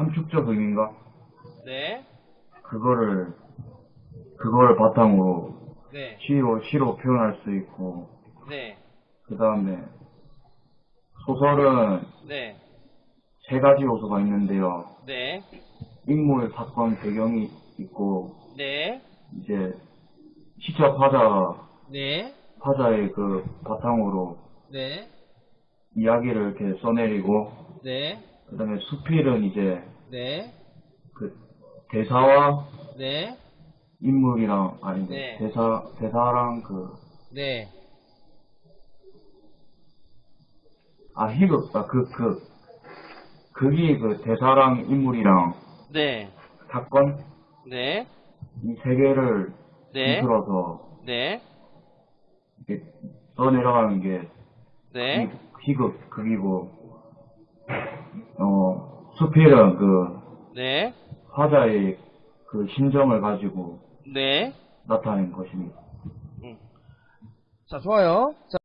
함축적 의미인가? 네. 그거를, 그걸 바탕으로 네. 시로, 시로 표현할 수 있고, 네. 그 다음에 소설은 네. 세 가지 요소가 있는데요. 네. 인물, 사건, 배경이 있고, 네. 이제 시적 화자, 네. 화자의 그 바탕으로 네. 이야기를 이렇게 써내리고, 네. 그 다음에 수필은 이제 네. 그 대사와 네. 인물이랑, 아니, 네. 대사, 대사랑 그, 네. 아, 희극, 아, 그, 그, 극이 그 대사랑 인물이랑 네. 사건, 네. 이 세 개를 네. 통틀어서 네. 이렇게 써내려가는 게 네. 희- 희극, 극이고, 어, 수필은 그 네. 화자의 그 심정을 가지고 네. 나타낸 것입니다. 자, 좋아요. 자,